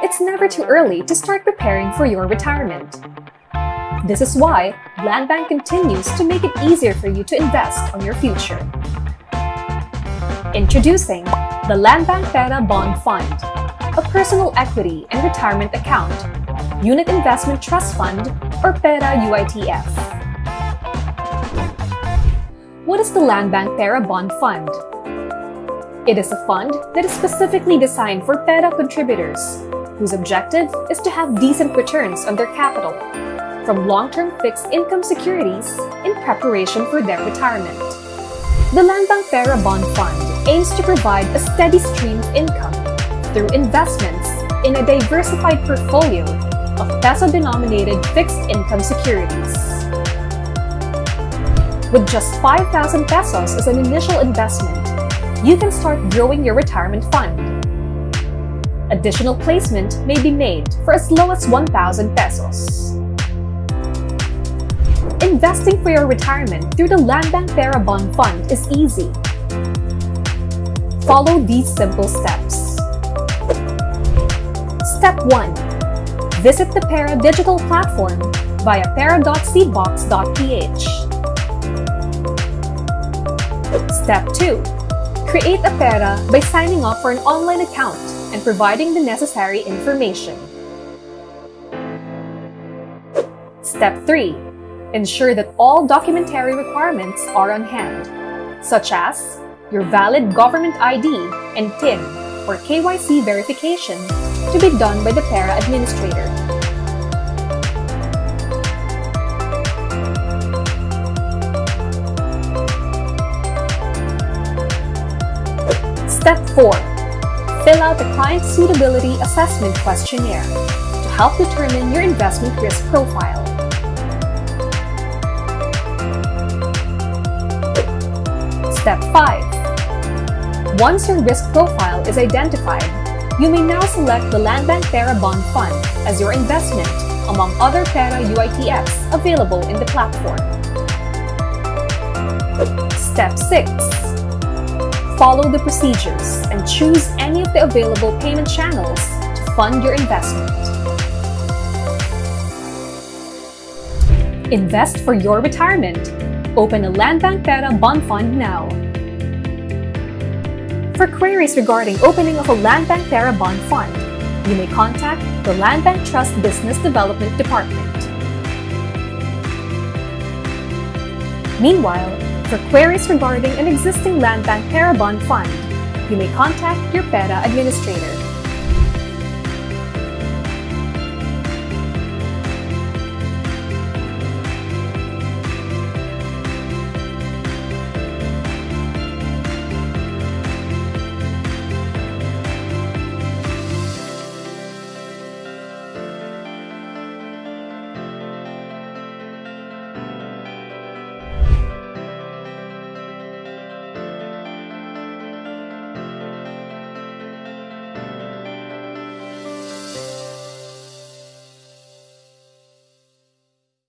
it's never too early to start preparing for your retirement. This is why Land Bank continues to make it easier for you to invest on your future. Introducing the Land Bank Pera Bond Fund, a personal equity and retirement account, unit investment trust fund, or PERA UITF. What is the Land Bank Pera Bond Fund? It is a fund that is specifically designed for PERA contributors, whose objective is to have decent returns on their capital from long-term fixed income securities in preparation for their retirement. The Landbank Pera Bond Fund aims to provide a steady stream of income through investments in a diversified portfolio of peso-denominated fixed income securities. With just 5,000 pesos as an initial investment, you can start growing your retirement fund. Additional placement may be made for as low as 1,000 pesos. Investing for your retirement through the Landbank Pera Bond Fund is easy. Follow these simple steps. Step 1. Visit the PERA digital platform via pera.seedbox.ph. Step 2. Create a PERA by signing up for an online account and providing the necessary information. Step 3. Ensure that all documentary requirements are on hand, such as your valid government ID and TIN or KYC verification to be done by the PERA administrator. Step 4. Fill out the Client Suitability Assessment Questionnaire to help determine your investment risk profile. Step 5. Once your risk profile is identified, you may now select the Landbank Pera Bond Fund as your investment among other Pera UITFs available in the platform. Step 6. Follow the procedures and choose any of the available payment channels to fund your investment. Invest for your retirement Open a Landbank Pera Bond Fund now. For queries regarding opening of a Landbank Pera Bond Fund, you may contact the Landbank Trust Business Development Department. Meanwhile, for queries regarding an existing Landbank Pera Bond Fund, you may contact your PERA administrator.